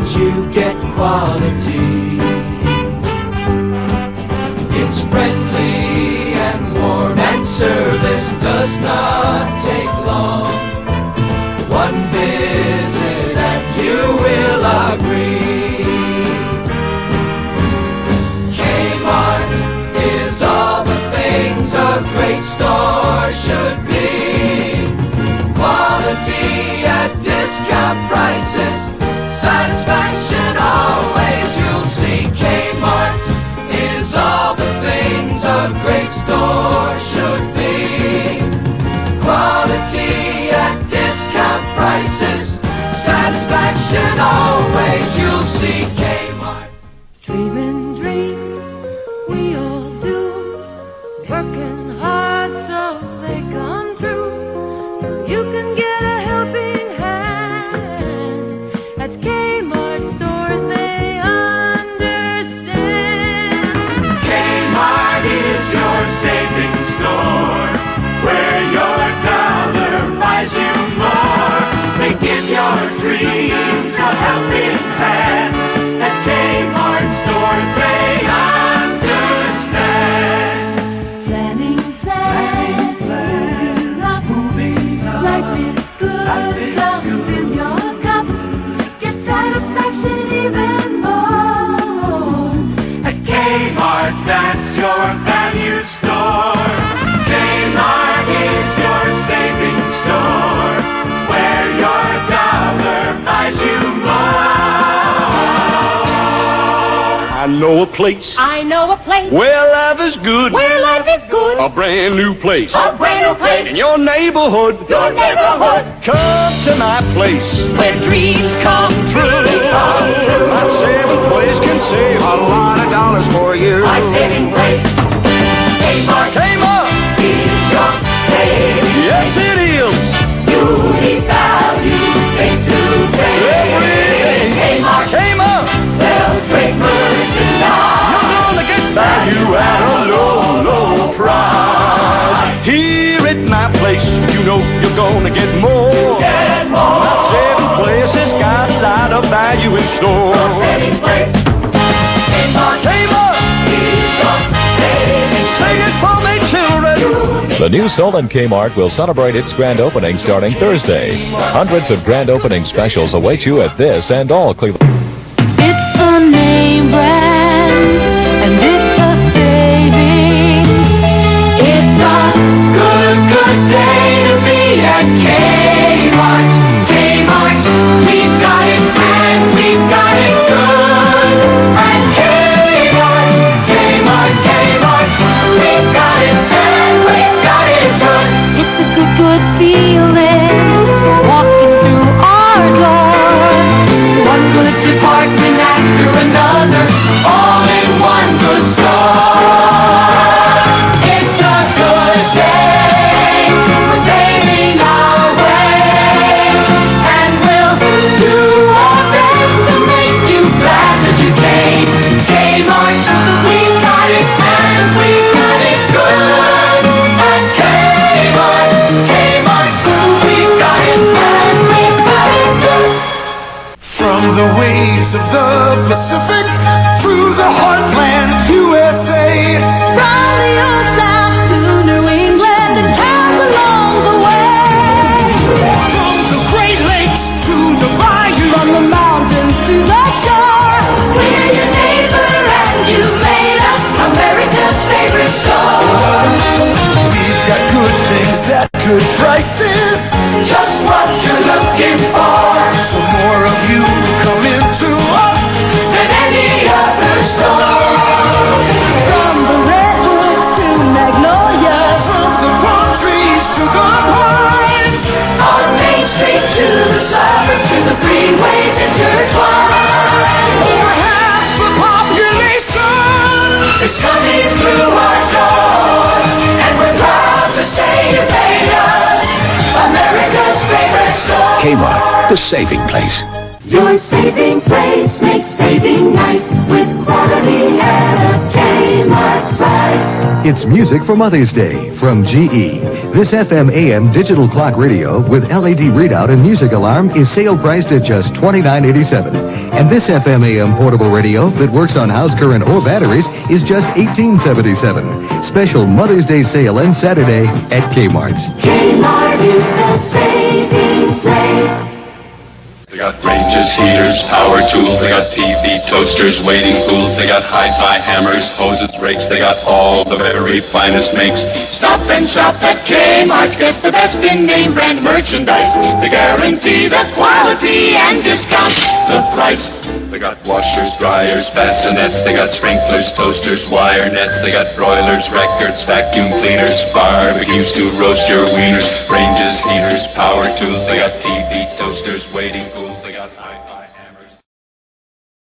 means you get quality. A great store should be. Quality at discount prices. Satisfaction always you'll see. Kmart. Dreaming your dreams a helping hand. At Kmart stores, they understand. Planning plans, moving up. Life is good, your cup. Get satisfaction even more. At Kmart, that's know a place I know a place where life is good. where life is good. A brand new place. A brand new place. In your neighborhood. Your neighborhood. Come to my place. Where dreams come true. My saving place can save a lot of dollars for you. My saving place. Kmart Kmart. Gonna get more. Get more. My saving place has got a lot of value in store. Saving place. Kmart Kmart. is your saving Say it for me, children. The new Solon Kmart will celebrate its grand opening starting Thursday. Hundreds of grand opening specials await you at this and all Cleveland. Of the population. It's coming through our doors, and we're proud to say you made us America's favorite store. Kmart, the saving place. Your saving place makes saving nice with quality at a Kmart price. It's music for Mother's Day from GE. This FM AM digital clock radio with LED readout and music alarm is sale priced at just $29.87. And this FM AM portable radio that works on house current or batteries is just $18.77. Special Mother's Day sale and Saturday at Kmart's. Got ranges, heaters, power tools, they got TV, toasters, waiting pools, they got hi-fi hammers, hoses, rakes, they got all the very finest makes. Stop and shop at Kmart. Get the best in name brand merchandise. They guarantee the quality and discount. The price. They got washers, dryers, bassinets, they got sprinklers, toasters, wire nets, they got broilers, records, vacuum cleaners, barbecues to roast your wieners, ranges, heaters, power tools, they got TV, toasters, waiting pools.